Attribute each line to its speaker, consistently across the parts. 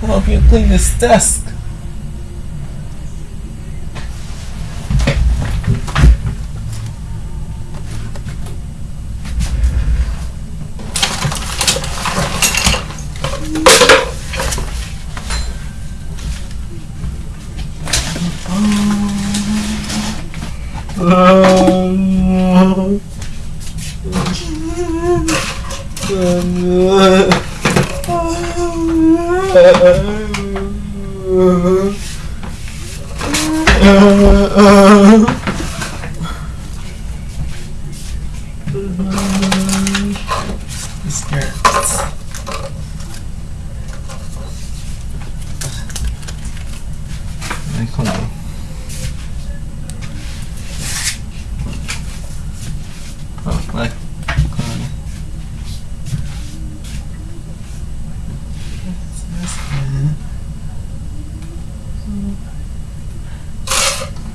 Speaker 1: help you clean this desk. Oh,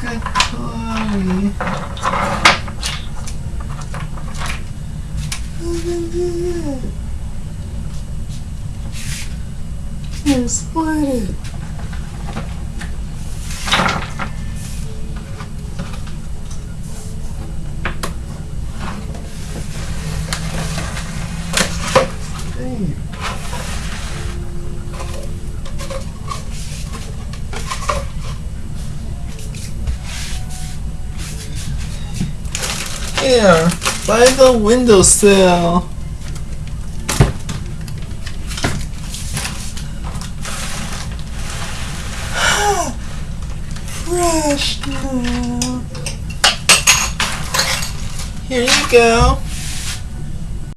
Speaker 1: Good Chloe. You're sweating. Hey. Here, by the windowsill. Fresh now. Here you go.